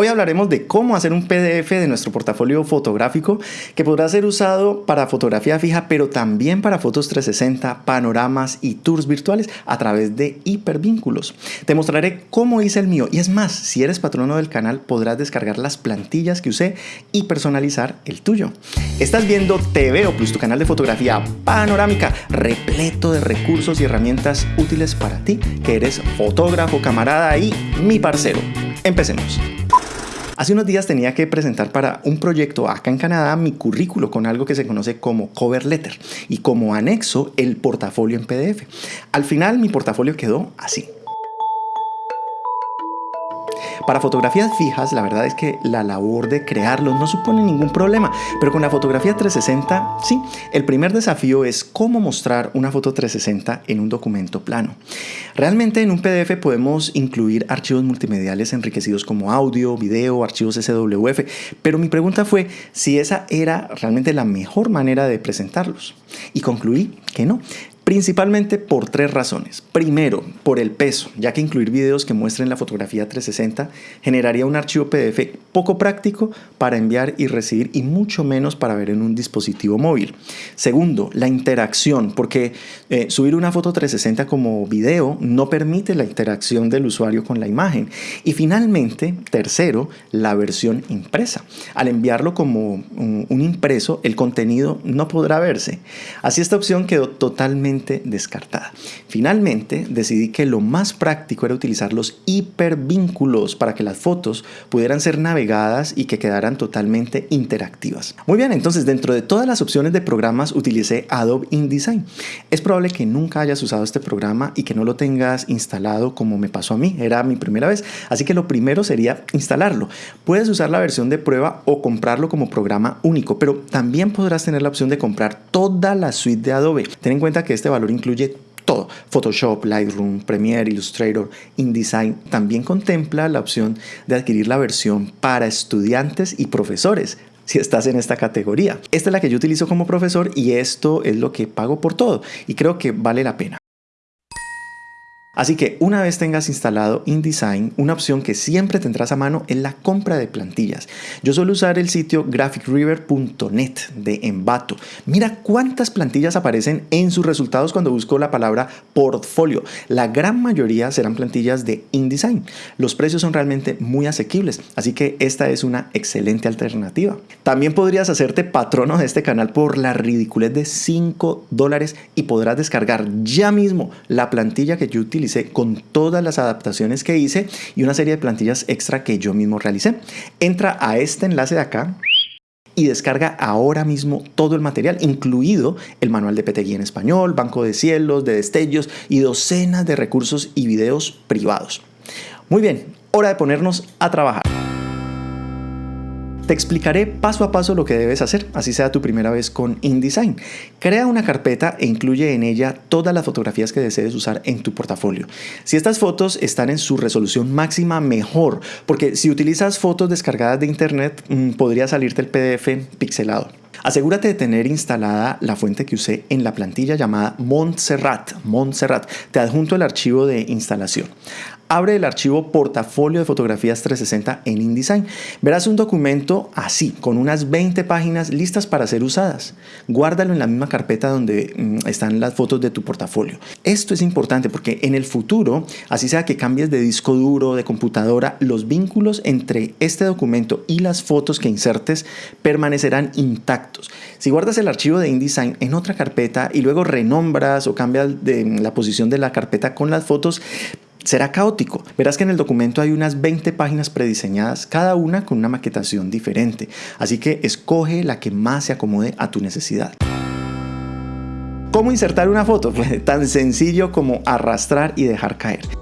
Hoy hablaremos de cómo hacer un PDF de nuestro portafolio fotográfico que podrá ser usado para fotografía fija, pero también para fotos 360, panoramas y tours virtuales a través de hipervínculos. Te mostraré cómo hice el mío y es más, si eres patrono del canal podrás descargar las plantillas que usé y personalizar el tuyo. Estás viendo TVO Plus, tu canal de fotografía panorámica repleto de recursos y herramientas útiles para ti que eres fotógrafo, camarada y mi parcero. Empecemos. Hace unos días tenía que presentar para un proyecto acá en Canadá mi currículo con algo que se conoce como cover letter y como anexo el portafolio en PDF. Al final mi portafolio quedó así. Para fotografías fijas, la verdad es que la labor de crearlos no supone ningún problema, pero con la fotografía 360, sí. El primer desafío es cómo mostrar una foto 360 en un documento plano. Realmente en un PDF podemos incluir archivos multimediales enriquecidos como audio, video, archivos SWF, pero mi pregunta fue si esa era realmente la mejor manera de presentarlos. Y concluí que no. Principalmente por tres razones. Primero, por el peso, ya que incluir videos que muestren la fotografía 360 generaría un archivo PDF poco práctico para enviar y recibir y mucho menos para ver en un dispositivo móvil. Segundo, la interacción, porque eh, subir una foto 360 como video no permite la interacción del usuario con la imagen. Y finalmente, tercero, la versión impresa. Al enviarlo como un, un impreso, el contenido no podrá verse. Así esta opción quedó totalmente descartada. Finalmente, decidí que lo más práctico era utilizar los hipervínculos para que las fotos pudieran ser navegadas y que quedaran totalmente interactivas. Muy bien, entonces dentro de todas las opciones de programas utilicé Adobe InDesign. Es probable que nunca hayas usado este programa y que no lo tengas instalado como me pasó a mí, era mi primera vez, así que lo primero sería instalarlo. Puedes usar la versión de prueba o comprarlo como programa único, pero también podrás tener la opción de comprar toda la suite de Adobe. Ten en cuenta que este valor incluye todo. Photoshop, Lightroom, Premiere, Illustrator, InDesign. También contempla la opción de adquirir la versión para estudiantes y profesores si estás en esta categoría. Esta es la que yo utilizo como profesor y esto es lo que pago por todo y creo que vale la pena. Así que una vez tengas instalado InDesign, una opción que siempre tendrás a mano es la compra de plantillas. Yo suelo usar el sitio graphicriver.net de Envato. Mira cuántas plantillas aparecen en sus resultados cuando busco la palabra portfolio. La gran mayoría serán plantillas de InDesign. Los precios son realmente muy asequibles, así que esta es una excelente alternativa. También podrías hacerte patrono de este canal por la ridiculez de 5 dólares y podrás descargar ya mismo la plantilla que yo utilizo con todas las adaptaciones que hice y una serie de plantillas extra que yo mismo realicé. Entra a este enlace de acá y descarga ahora mismo todo el material, incluido el manual de PTGui en español, banco de cielos, de destellos y docenas de recursos y videos privados. Muy bien, hora de ponernos a trabajar. Te explicaré paso a paso lo que debes hacer, así sea tu primera vez con InDesign. Crea una carpeta e incluye en ella todas las fotografías que desees usar en tu portafolio. Si estas fotos están en su resolución máxima, mejor, porque si utilizas fotos descargadas de internet, mm, podría salirte el PDF pixelado. Asegúrate de tener instalada la fuente que usé en la plantilla llamada Montserrat. Montserrat. Te adjunto el archivo de instalación abre el archivo portafolio de fotografías 360 en InDesign. Verás un documento así, con unas 20 páginas listas para ser usadas. Guárdalo en la misma carpeta donde mm, están las fotos de tu portafolio. Esto es importante porque en el futuro, así sea que cambies de disco duro, de computadora, los vínculos entre este documento y las fotos que insertes permanecerán intactos. Si guardas el archivo de InDesign en otra carpeta y luego renombras o cambias mm, la posición de la carpeta con las fotos, será caótico. Verás que en el documento hay unas 20 páginas prediseñadas, cada una con una maquetación diferente. Así que escoge la que más se acomode a tu necesidad. ¿Cómo insertar una foto? Pues tan sencillo como arrastrar y dejar caer.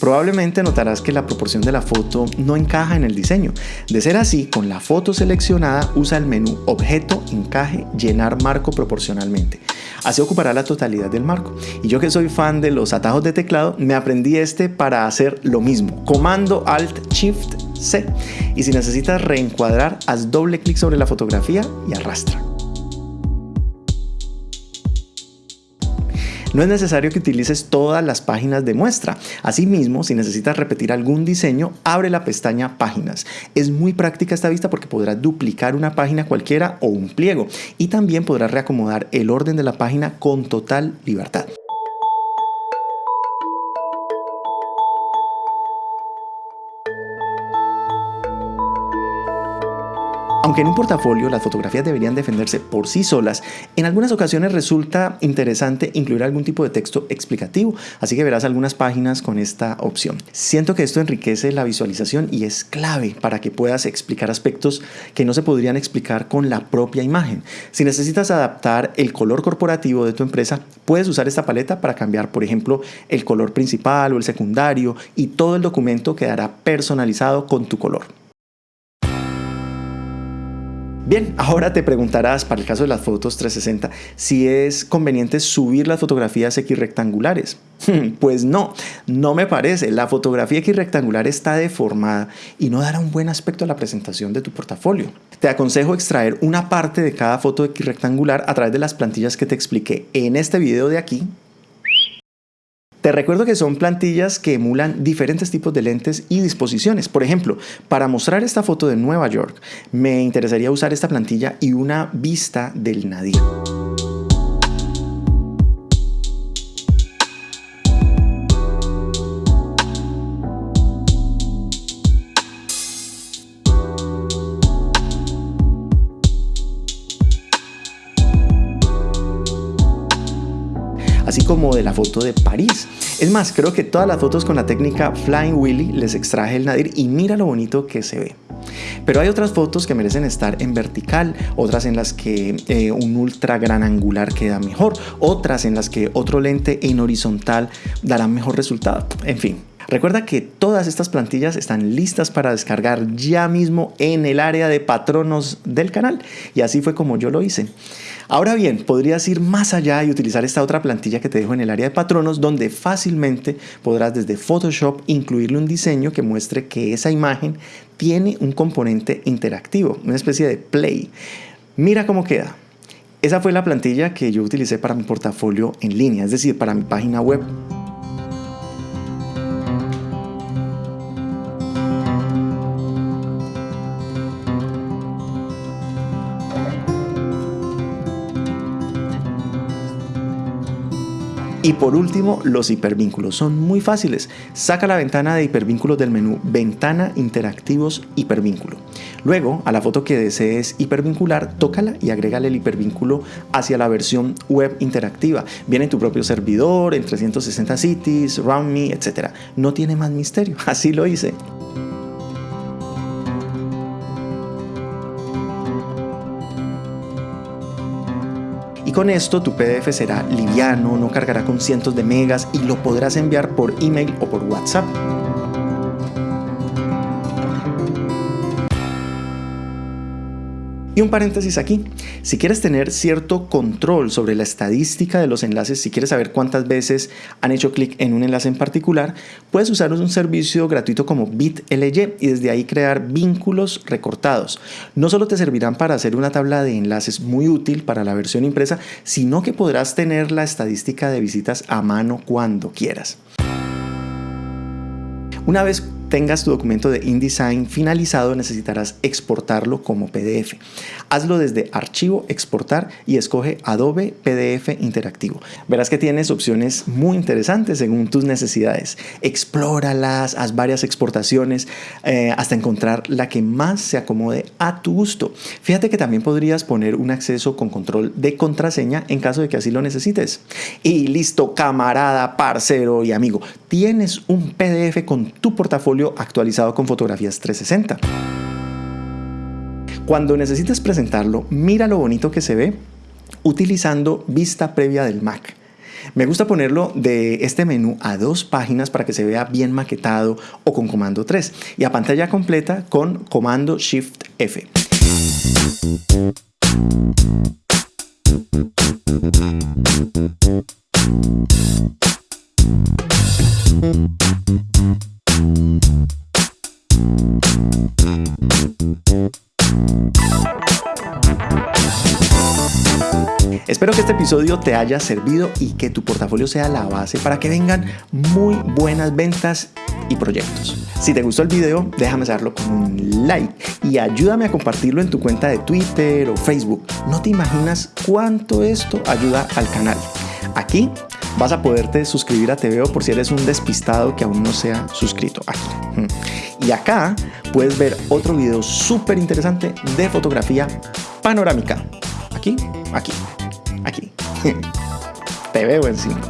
Probablemente notarás que la proporción de la foto no encaja en el diseño. De ser así, con la foto seleccionada usa el menú Objeto, Encaje, Llenar Marco proporcionalmente. Así ocupará la totalidad del marco. Y yo que soy fan de los atajos de teclado, me aprendí este para hacer lo mismo. Comando Alt Shift C. Y si necesitas reencuadrar, haz doble clic sobre la fotografía y arrastra. No es necesario que utilices todas las páginas de muestra. Asimismo, si necesitas repetir algún diseño, abre la pestaña Páginas. Es muy práctica esta vista porque podrás duplicar una página cualquiera o un pliego y también podrás reacomodar el orden de la página con total libertad. Aunque en un portafolio las fotografías deberían defenderse por sí solas, en algunas ocasiones resulta interesante incluir algún tipo de texto explicativo, así que verás algunas páginas con esta opción. Siento que esto enriquece la visualización y es clave para que puedas explicar aspectos que no se podrían explicar con la propia imagen. Si necesitas adaptar el color corporativo de tu empresa, puedes usar esta paleta para cambiar, por ejemplo, el color principal o el secundario y todo el documento quedará personalizado con tu color. Bien, ahora te preguntarás, para el caso de las fotos 360, si es conveniente subir las fotografías X rectangulares. Pues no, no me parece. La fotografía X rectangular está deformada y no dará un buen aspecto a la presentación de tu portafolio. Te aconsejo extraer una parte de cada foto X rectangular a través de las plantillas que te expliqué en este video de aquí te recuerdo que son plantillas que emulan diferentes tipos de lentes y disposiciones. Por ejemplo, para mostrar esta foto de Nueva York, me interesaría usar esta plantilla y una vista del nadir. Así como de la foto de París. Es más, creo que todas las fotos con la técnica Flying Willy les extraje el nadir y mira lo bonito que se ve. Pero hay otras fotos que merecen estar en vertical, otras en las que eh, un ultra gran angular queda mejor, otras en las que otro lente en horizontal dará mejor resultado. En fin, Recuerda que todas estas plantillas están listas para descargar ya mismo en el área de patronos del canal y así fue como yo lo hice. Ahora bien, podrías ir más allá y utilizar esta otra plantilla que te dejo en el área de patronos donde fácilmente podrás desde Photoshop incluirle un diseño que muestre que esa imagen tiene un componente interactivo, una especie de play. Mira cómo queda. Esa fue la plantilla que yo utilicé para mi portafolio en línea, es decir, para mi página web. Y por último, los hipervínculos. Son muy fáciles. Saca la ventana de hipervínculos del menú Ventana Interactivos Hipervínculo. Luego, a la foto que desees hipervincular, tócala y agrégale el hipervínculo hacia la versión web interactiva. Viene en tu propio servidor, en 360 cities, RoundMe, etc. No tiene más misterio. Así lo hice. Con esto tu PDF será liviano, no cargará con cientos de megas y lo podrás enviar por email o por WhatsApp. Y un paréntesis aquí, si quieres tener cierto control sobre la estadística de los enlaces, si quieres saber cuántas veces han hecho clic en un enlace en particular, puedes usar un servicio gratuito como BitLY y desde ahí crear vínculos recortados. No solo te servirán para hacer una tabla de enlaces muy útil para la versión impresa, sino que podrás tener la estadística de visitas a mano cuando quieras. Una vez tengas tu documento de InDesign finalizado, necesitarás exportarlo como PDF. Hazlo desde Archivo, Exportar y escoge Adobe PDF Interactivo. Verás que tienes opciones muy interesantes según tus necesidades. Explóralas, haz varias exportaciones eh, hasta encontrar la que más se acomode a tu gusto. Fíjate que también podrías poner un acceso con control de contraseña en caso de que así lo necesites. Y listo, camarada, parcero y amigo, tienes un PDF con tu portafolio actualizado con fotografías 360. Cuando necesites presentarlo, mira lo bonito que se ve utilizando vista previa del Mac. Me gusta ponerlo de este menú a dos páginas para que se vea bien maquetado o con comando 3 y a pantalla completa con comando Shift F. Espero que este episodio te haya servido y que tu portafolio sea la base para que vengan muy buenas ventas y proyectos. Si te gustó el video, déjame saberlo con un like y ayúdame a compartirlo en tu cuenta de Twitter o Facebook. No te imaginas cuánto esto ayuda al canal. Aquí vas a poderte suscribir a TVO por si eres un despistado que aún no se ha suscrito aquí. Y acá puedes ver otro video súper interesante de fotografía panorámica. Aquí, aquí, aquí. Te veo encima.